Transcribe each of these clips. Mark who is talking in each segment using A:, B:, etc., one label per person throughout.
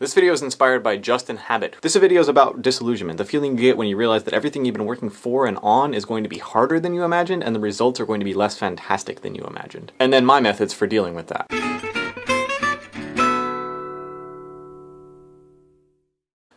A: This video is inspired by Justin Habit. This video is about disillusionment, the feeling you get when you realize that everything you've been working for and on is going to be harder than you imagined and the results are going to be less fantastic than you imagined. And then my methods for dealing with that.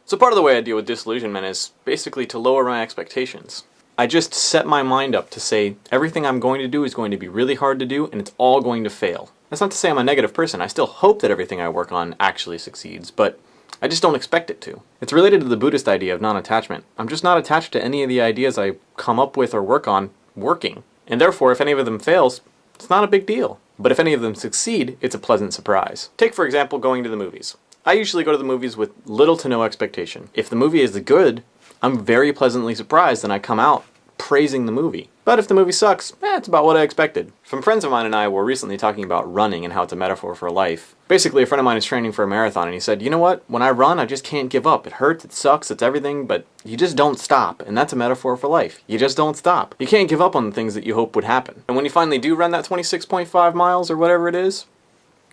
A: So part of the way I deal with disillusionment is basically to lower my expectations. I just set my mind up to say everything I'm going to do is going to be really hard to do and it's all going to fail. That's not to say I'm a negative person. I still hope that everything I work on actually succeeds, but I just don't expect it to. It's related to the Buddhist idea of non-attachment. I'm just not attached to any of the ideas I come up with or work on working. And therefore, if any of them fails, it's not a big deal. But if any of them succeed, it's a pleasant surprise. Take, for example, going to the movies. I usually go to the movies with little to no expectation. If the movie is good, I'm very pleasantly surprised and I come out praising the movie. But if the movie sucks, eh, it's about what I expected. Some friends of mine and I were recently talking about running and how it's a metaphor for life. Basically, a friend of mine is training for a marathon and he said, you know what, when I run, I just can't give up. It hurts, it sucks, it's everything, but you just don't stop. And that's a metaphor for life. You just don't stop. You can't give up on the things that you hope would happen. And when you finally do run that 26.5 miles or whatever it is,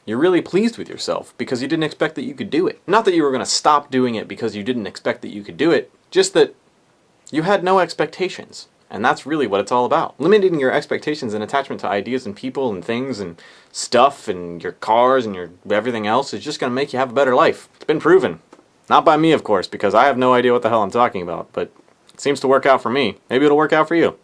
A: you're really pleased with yourself because you didn't expect that you could do it. Not that you were going to stop doing it because you didn't expect that you could do it, just that you had no expectations. And that's really what it's all about. Limiting your expectations and attachment to ideas and people and things and stuff and your cars and your everything else is just going to make you have a better life. It's been proven. Not by me, of course, because I have no idea what the hell I'm talking about, but it seems to work out for me. Maybe it'll work out for you.